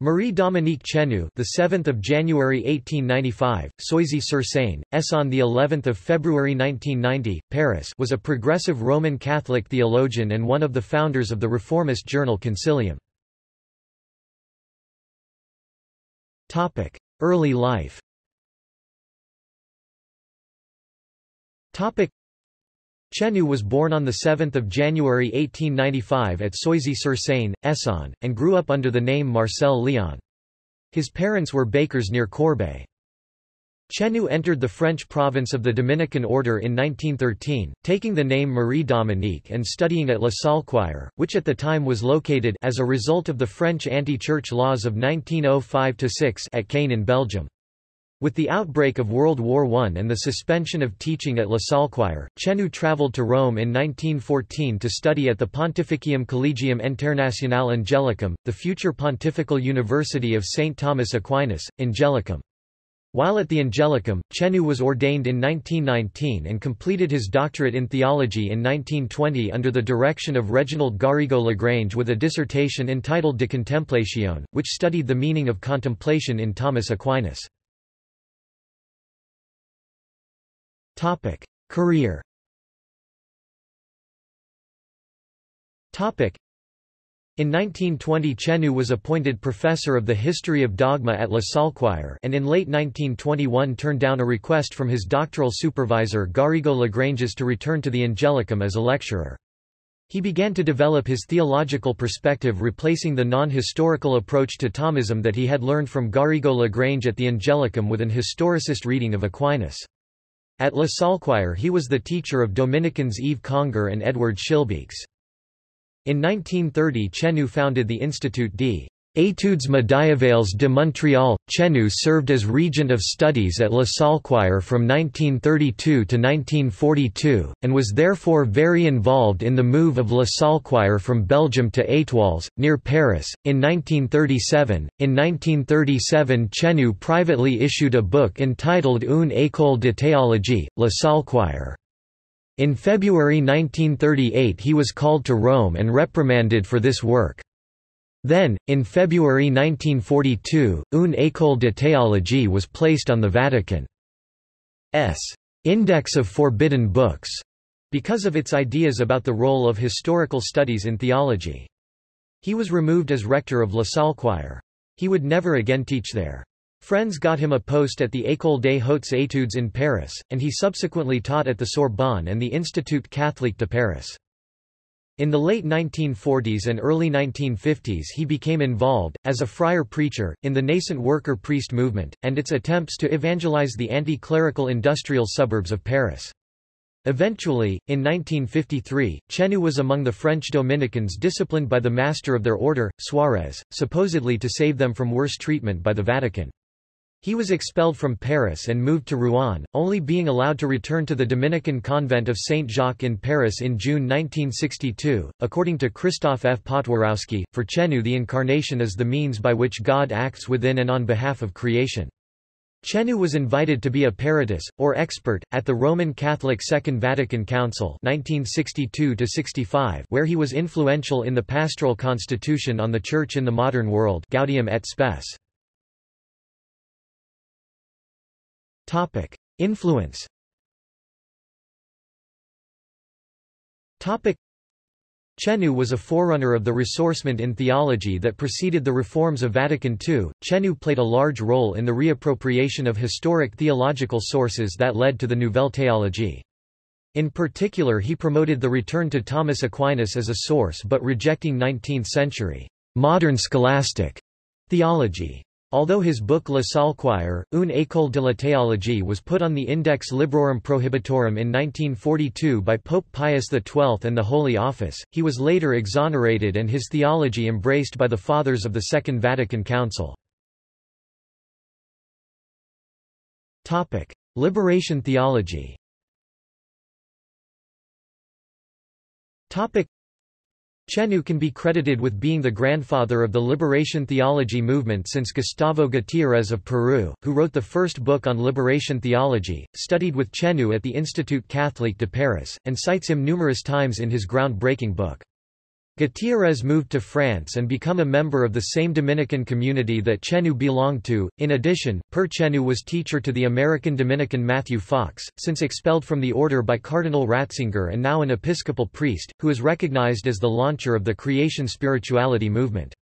Marie-Dominique Chenu, the 7th of January 1895, Soisy-sur-Seine, Essonne the 11th of February 1990, Paris, was a progressive Roman Catholic theologian and one of the founders of the reformist journal Concilium. Topic: Early life. Topic: Chenu was born on 7 January 1895 at Soisy-sur-Seine, Essonne, and grew up under the name Marcel Léon. His parents were bakers near Corbeil. Chenu entered the French province of the Dominican order in 1913, taking the name Marie Dominique and studying at Le Saulchoir, which at the time was located as a result of the French anti-church laws of 1905-6 at Kain in Belgium. With the outbreak of World War I and the suspension of teaching at Le Saulchoir, Chenu travelled to Rome in 1914 to study at the Pontificium Collegium Internationale Angelicum, the future Pontifical University of St. Thomas Aquinas, Angelicum. While at the Angelicum, Chenu was ordained in 1919 and completed his doctorate in theology in 1920 under the direction of Reginald Garrigou Lagrange with a dissertation entitled De Contemplatione, which studied the meaning of contemplation in Thomas Aquinas. Topic: Career. Topic: in 1920 Chenu was appointed professor of the history of dogma at Le Saulchoir and in late 1921 turned down a request from his doctoral supervisor Garrigou Lagranges to return to the Angelicum as a lecturer. He began to develop his theological perspective replacing the non-historical approach to Thomism that he had learned from Garrigou Lagrange at the Angelicum with an historicist reading of Aquinas. At Le Saulchoir he was the teacher of Dominicans Yves Congar and Edward Schillebeeckx. In 1930 Chenu founded the Institut d. Études médiévales de Montréal, Chenu served as Regent of Studies at Le Saulchoir from 1932 to 1942, and was therefore very involved in the move of Le Saulchoir from Belgium to Étiolles, near Paris, in 1937. In 1937 Chenu privately issued a book entitled Une école de théologie, Le Saulchoir. In February 1938 he was called to Rome and reprimanded for this work. Then, in February 1942, Une école de théologie was placed on the Vatican's Index of Forbidden Books because of its ideas about the role of historical studies in theology. He was removed as rector of Le Saulchoir. He would never again teach there. Friends got him a post at the École des Hautes Études in Paris, and he subsequently taught at the Sorbonne and the Institut Catholique de Paris. In the late 1940s and early 1950s he became involved, as a friar preacher, in the nascent worker-priest movement, and its attempts to evangelize the anti-clerical industrial suburbs of Paris. Eventually, in 1953, Chenu was among the French Dominicans disciplined by the master of their order, Suarez, supposedly to save them from worse treatment by the Vatican. He was expelled from Paris and moved to Rouen, only being allowed to return to the Dominican convent of Saint-Jacques in Paris in June 1962. According to Christoph F. Potworowski, for Chenu the Incarnation is the means by which God acts within and on behalf of creation. Chenu was invited to be a peritus, or expert, at the Roman Catholic Second Vatican Council 1962 where he was influential in the pastoral constitution on the Church in the modern world Gaudium et Spes. Topic: Influence. Topic: Chenu was a forerunner of the ressourcement in theology that preceded the reforms of Vatican II. Chenu played a large role in the reappropriation of historic theological sources that led to the Nouvelle Théologie. In particular he promoted the return to Thomas Aquinas as a source but rejecting 19th-century modern scholastic theology. Although his book Le Saulchoir, Une école de la théologie was put on the Index Librorum Prohibitorum in 1942 by Pope Pius XII and the Holy Office, he was later exonerated and his theology embraced by the Fathers of the Second Vatican Council. Liberation theology Chenu can be credited with being the grandfather of the liberation theology movement since Gustavo Gutiérrez of Peru, who wrote the first book on liberation theology, studied with Chenu at the Institut Catholique de Paris, and cites him numerous times in his ground-breaking book. Gutierrez moved to France and become a member of the same Dominican community that Chenu belonged to. In addition, Père Chenu was teacher to the American Dominican Matthew Fox, since expelled from the order by Cardinal Ratzinger and now an Episcopal priest, who is recognized as the launcher of the creation spirituality movement.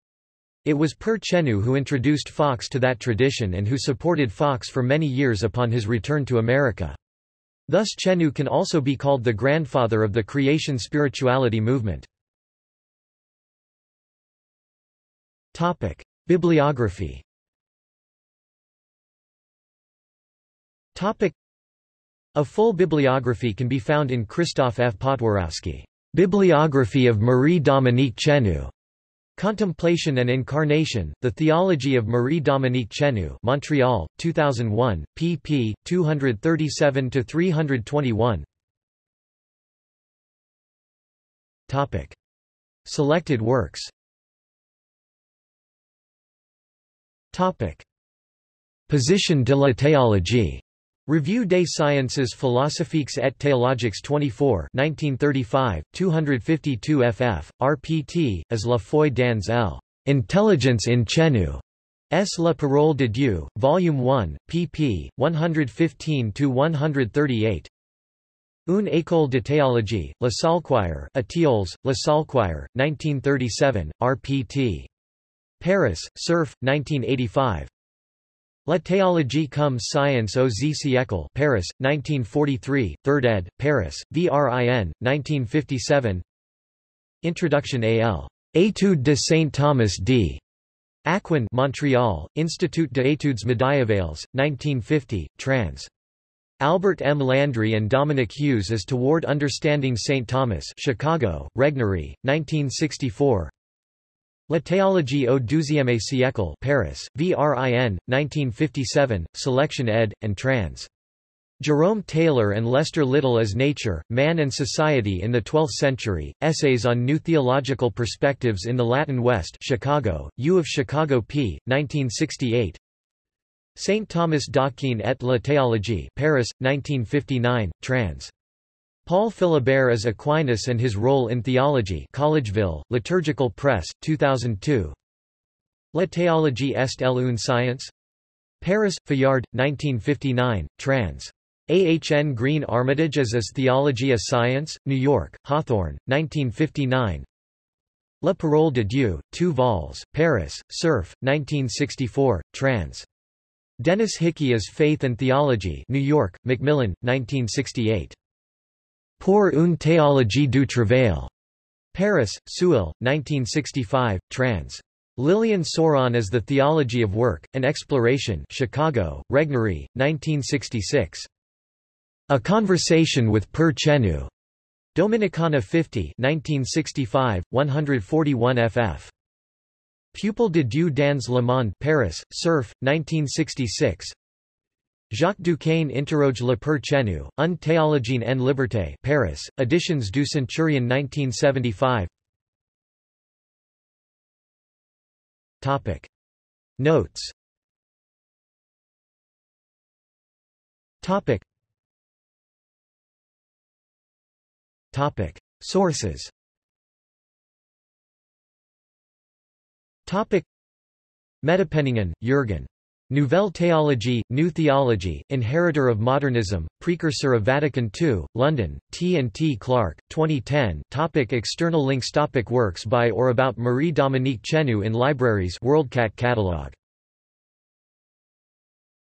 It was Père Chenu who introduced Fox to that tradition and who supported Fox for many years upon his return to America. Thus Chenu can also be called the grandfather of the creation spirituality movement. Topic: Bibliography. Topic: A full bibliography can be found in Christoph F. Potworowski, Bibliography of Marie-Dominique Chenu. Contemplation and Incarnation, The Theology of Marie-Dominique Chenu Montreal, 2001, pp. 237–321 Selected works Position de la théologie. Revue des sciences philosophiques et théologiques 24 1935, 252 ff, rpt, as La foi dans l. Intelligence in Chenu. S. La Parole de Dieu, Volume 1, pp. 115–138 Une école de théologie, Le Saulchoir Étiolles, Le Saulchoir, 1937, rpt. Paris, Cerf, 1985. La théologie comme science aux siècles Paris, 1943, 3rd ed., Paris, VRIN, 1957 Introduction al. Études de Saint Thomas d. Aquin Montreal, Institut Etudes médiévales, 1950, trans. Albert M. Landry and Dominic Hughes as Toward Understanding St. Thomas Chicago, Regnery, 1964 La théologie au douzième siècle Paris, VRIN, 1957, Selection ed., and trans. Jerome Taylor and Lester Little as Nature, Man and Society in the Twelfth Century, Essays on New Theological Perspectives in the Latin West Chicago, U of Chicago p. 1968 St. Thomas d'Aquin et la Théologie Paris, 1959, trans. Paul Philibert as Aquinas and his Role in Theology Collegeville, Liturgical Press, 2002 La théologie est elle une science? Paris, Fayard, 1959, trans. A. H. N. Green Armitage as Is Theology a Science? New York, Hawthorne, 1959 La Parole de Dieu, 2 vols, Paris, Cerf, 1964, trans. Dennis Hickey as Faith and Theology New York, Macmillan, 1968. Pour une théologie du travail. Paris, Seuil, 1965, trans. Lilian Sauron as the Theology of Work, An Exploration Chicago, Regnery, 1966. A Conversation with Père Chenu. Dominicana 50 1965, 141 ff. Peuple de Dieu dans le monde Paris, Cerf, 1966 Jacques Duquesne interroge le Père Chenu, Un théologien en liberté Paris, Editions du Centurion 1975 Topic. Notes Topic. Topic. Sources Topic. Mettepenningen, Jürgen. Nouvelle Théologie, New Theology, Inheritor of Modernism, Precursor of Vatican II, London, T. and T. Clark, 2010 topic External links topic Works by or about Marie-Dominique Chenu in libraries WorldCat catalog